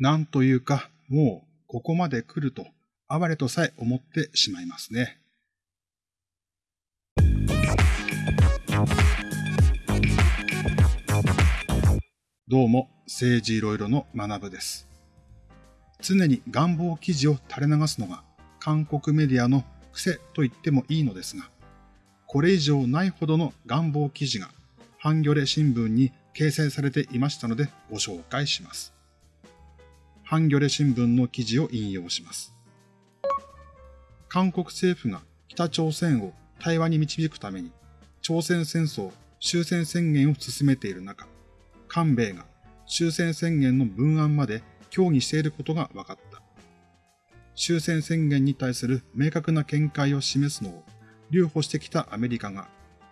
なんというか、もうここまで来ると、哀れとさえ思ってしまいますね。どうも、政治いろいろの学部です。常に願望記事を垂れ流すのが韓国メディアの癖と言ってもいいのですが、これ以上ないほどの願望記事がハンギョレ新聞に掲載されていましたのでご紹介します。ハンギョレ新聞の記事を引用します。韓国政府が北朝鮮を対話に導くために朝鮮戦争終戦宣言を進めている中、韓米が終戦宣言の文案まで協議していることが分かった。終戦宣言に対する明確な見解を示すのを留保してきたアメリカが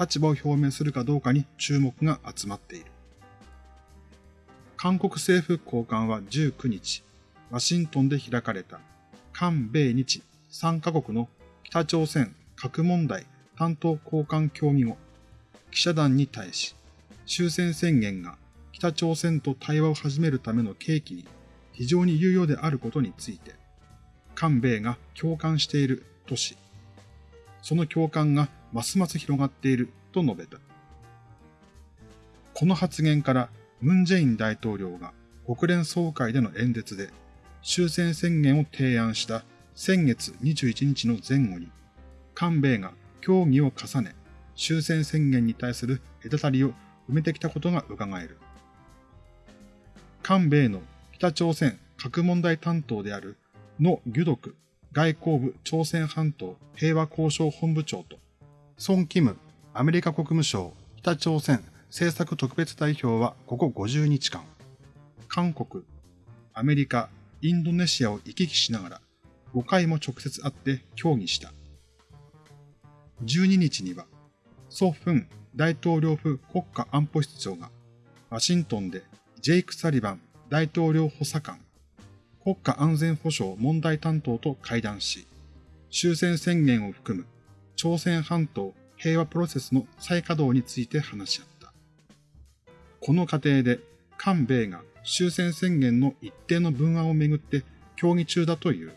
立場を表明するかどうかに注目が集まっている。韓国政府高官は19日、ワシントンで開かれた韓米日3カ国の北朝鮮核問題担当高官協議後、記者団に対し、終戦宣言が北朝鮮と対話を始めるための契機に非常に有用であることについて、韓米が共感しているとし、その共感がますます広がっていると述べた。この発言からムン・ジェイン大統領が国連総会での演説で終戦宣言を提案した先月21日の前後に、韓米が協議を重ね、終戦宣言に対する隔たりを埋めてきたことが伺える。韓米の北朝鮮核問題担当であるノ・ギュドク外交部朝鮮半島平和交渉本部長と、ソン・キムアメリカ国務省北朝鮮政策特別代表はここ50日間、韓国、アメリカ、インドネシアを行き来しながら5回も直接会って協議した。12日には、ソ・フン大統領府国家安保室長がワシントンでジェイク・サリバン大統領補佐官国家安全保障問題担当と会談し、終戦宣言を含む朝鮮半島平和プロセスの再稼働について話し合った。この過程で、韓米が終戦宣言の一定の文案をめぐって協議中だという。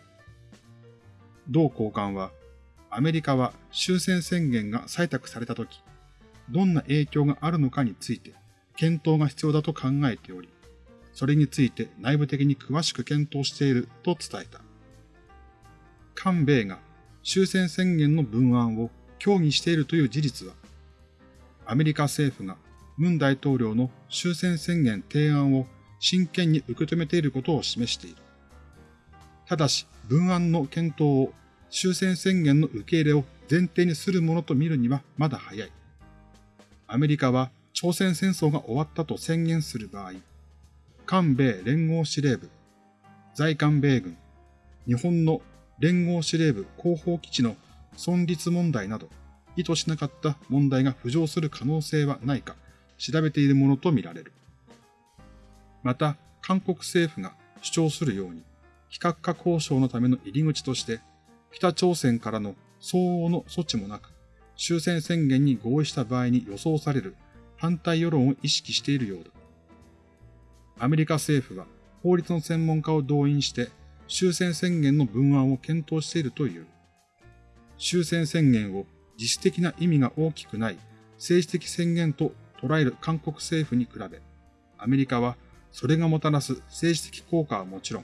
同交換は、アメリカは終戦宣言が採択されたとき、どんな影響があるのかについて検討が必要だと考えており、それについて内部的に詳しく検討していると伝えた。韓米が終戦宣言の文案を協議しているという事実は、アメリカ政府がムン大統領の終戦宣言提案を真剣に受け止めていることを示している。ただし、文案の検討を終戦宣言の受け入れを前提にするものと見るにはまだ早い。アメリカは朝鮮戦争が終わったと宣言する場合、韓米連合司令部、在韓米軍、日本の連合司令部後方基地の存立問題など、意図しなかった問題が浮上する可能性はないか調べているものとみられる。また、韓国政府が主張するように、非核化交渉のための入り口として、北朝鮮からの相応の措置もなく、終戦宣言に合意した場合に予想される反対世論を意識しているようだ。アメリカ政府は法律の専門家を動員して終戦宣言の文案を検討しているという。終戦宣言を自主的な意味が大きくない政治的宣言と捉える韓国政府に比べ、アメリカはそれがもたらす政治的効果はもちろん、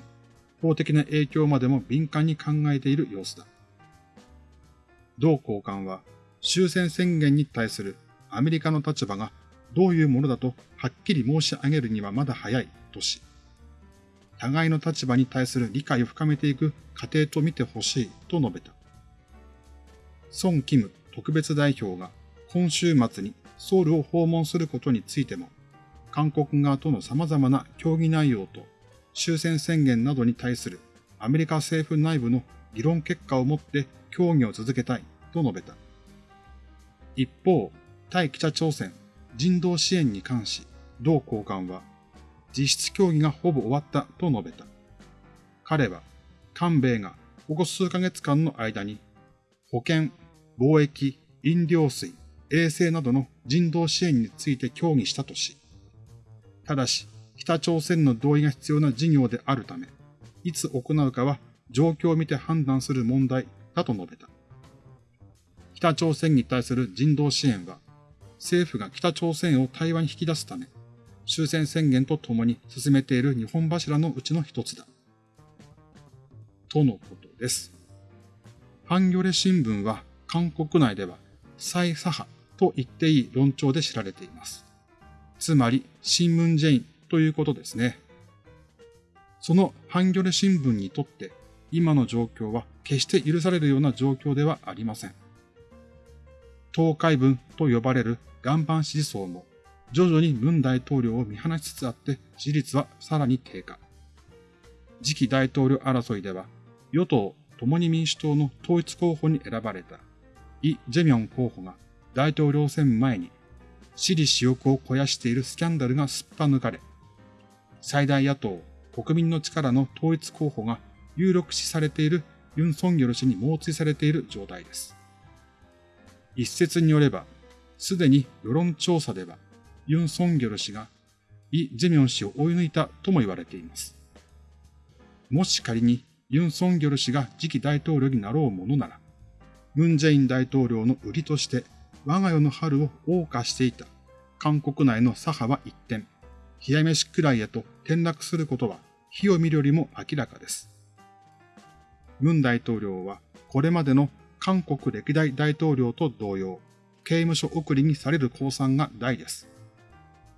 法的な影響までも敏感に考えている様子だ。同交換は終戦宣言に対するアメリカの立場がどういうものだとはっきり申し上げるにはまだ早いとし、互いの立場に対する理解を深めていく過程と見てほしいと述べた。孫キム特別代表が今週末にソウルを訪問することについても、韓国側との様々な協議内容と終戦宣言などに対するアメリカ政府内部の議論結果をもって協議を続けたいと述べた。一方、対北朝鮮人道支援に関し、同交換は、実質協議がほぼ終わったと述べた。彼は、韓米がここ数ヶ月間の間に、保健、貿易、飲料水、衛生などの人道支援について協議したとし、ただし、北朝鮮の同意が必要な事業であるため、いつ行うかは状況を見て判断する問題だと述べた。北朝鮮に対する人道支援は、政府が北朝鮮を対話に引き出すため、終戦宣言とともに進めている日本柱のうちの一つだ。とのことです。ハンギョレ新聞は韓国内では再左派と言っていい論調で知られています。つまり、新聞ジェインということですね。そのハンギョレ新聞にとって今の状況は決して許されるような状況ではありません。東海文と呼ばれる岩盤支持層も徐々に文大統領を見放しつつあって支持率はさらに低下。次期大統領争いでは与党共に民主党の統一候補に選ばれたイ・ジェミョン候補が大統領選前に私利私欲を肥やしているスキャンダルがすっぱ抜かれ、最大野党国民の力の統一候補が有力視されているユン・ソンギョル氏に猛追されている状態です。一説によれば、すでに世論調査では、ユン・ソンギョル氏がイ・ジェミョン氏を追い抜いたとも言われています。もし仮にユン・ソンギョル氏が次期大統領になろうものなら、ムン・ジェイン大統領の売りとして我が世の春を謳歌していた韓国内の左派は一転、冷や飯くらいへと転落することは火を見るよりも明らかです。ムン大統領はこれまでの韓国歴代大統領と同様、刑務所送りにされる公算が大です。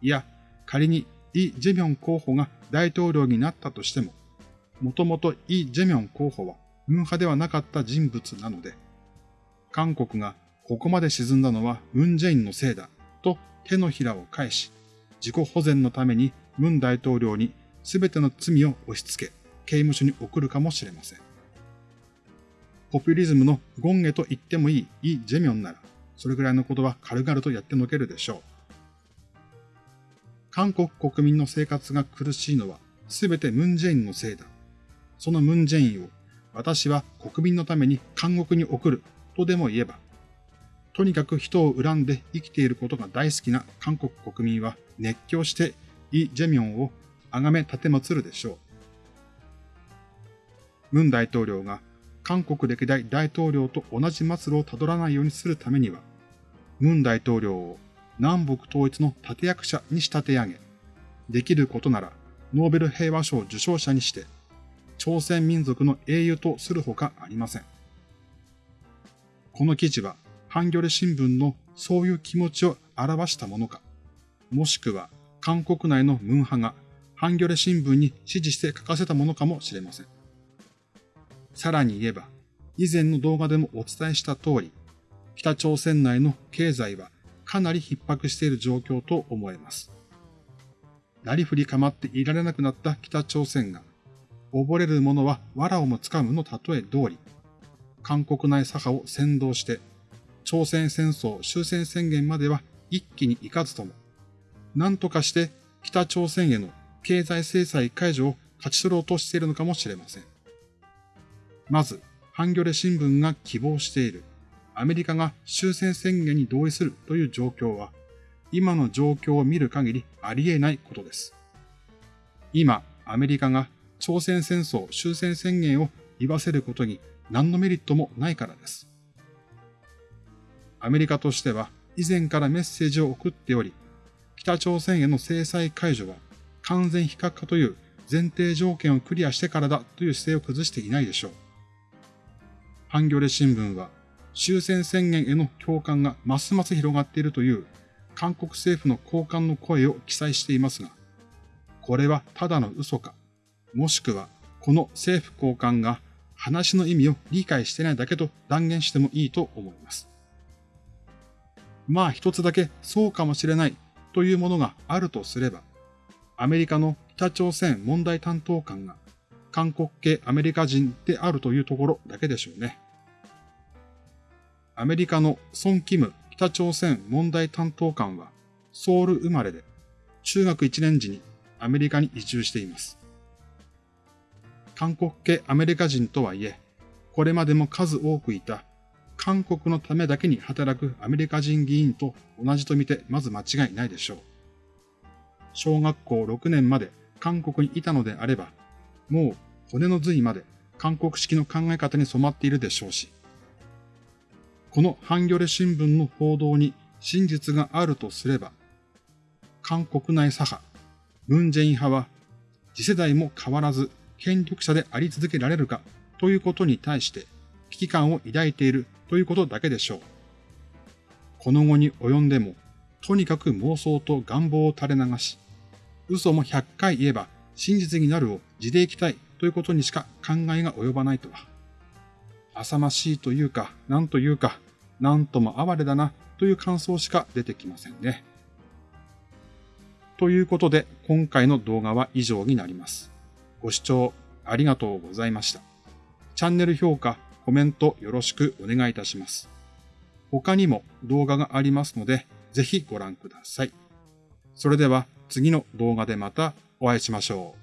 いや、仮にイ・ジェミョン候補が大統領になったとしても、もともとイ・ジェミョン候補はムン派ではなかった人物なので、韓国がここまで沈んだのはムン・ジェインのせいだと手のひらを返し、自己保全のためにムン大統領に全ての罪を押し付け、刑務所に送るかもしれません。ポピュリズムのゴンゲと言ってもいいイ・ジェミョンなら、それぐらいのことは軽々とやってのけるでしょう。韓国国民の生活が苦しいのは全てムン・ジェインのせいだ。そのムン・ジェインを私は国民のために監獄に送るとでも言えば、とにかく人を恨んで生きていることが大好きな韓国国民は熱狂してイ・ジェミョンを崇め立てまつるでしょう。ムン大統領が韓国歴代大統領と同じ末路をたどらないようにするためには、ムン大統領を南北統一の立役者に仕立て上げ、できることならノーベル平和賞受賞者にして、朝鮮民族の英雄とするほかありません。この記事はハンギョレ新聞のそういう気持ちを表したものか、もしくは韓国内のムン派がハンギョレ新聞に指示して書かせたものかもしれません。さらに言えば、以前の動画でもお伝えした通り、北朝鮮内の経済はかなり逼迫している状況と思えます。なりふり構っていられなくなった北朝鮮が、溺れる者は藁をもつかむの例え通り、韓国内左派を先導して朝鮮戦争終戦宣言までは一気に行かずとも、何とかして北朝鮮への経済制裁解除を勝ち取ろうとしているのかもしれません。まず、ハンギョレ新聞が希望しているアメリカが終戦宣言に同意するという状況は、今の状況を見る限りありえないことです。今、アメリカが朝鮮戦争終戦宣言を言わせることに何のメリットもないからです。アメリカとしては以前からメッセージを送っており、北朝鮮への制裁解除は完全非核化という前提条件をクリアしてからだという姿勢を崩していないでしょう。ハンギョレ新聞は終戦宣言への共感がますます広がっているという韓国政府の高官の声を記載していますが、これはただの嘘か、もしくはこの政府高官が話の意味を理解してないだけと断言してもいいと思います。まあ一つだけそうかもしれないというものがあるとすれば、アメリカの北朝鮮問題担当官が韓国系アメリカ人であるというところだけでしょうね。アメリカのソン・キム北朝鮮問題担当官はソウル生まれで中学1年時にアメリカに移住しています。韓国系アメリカ人とはいえ、これまでも数多くいた韓国のためだけに働くアメリカ人議員と同じとみてまず間違いないでしょう。小学校6年まで韓国にいたのであれば、もう骨の髄まで韓国式の考え方に染まっているでしょうし、このハンギョレ新聞の報道に真実があるとすれば、韓国内左派、ムンジェイン派は次世代も変わらず権力者であり続けられるかということに対して危機感を抱いているということだけでしょう。この後に及んでも、とにかく妄想と願望を垂れ流し、嘘も100回言えば真実になるを地でいきたいということにしか考えが及ばないとは。浅ましいというか、なんというか、なんとも哀れだなという感想しか出てきませんね。ということで、今回の動画は以上になります。ご視聴ありがとうございました。チャンネル評価、コメントよろしくお願いいたします。他にも動画がありますので、ぜひご覧ください。それでは次の動画でまたお会いしましょう。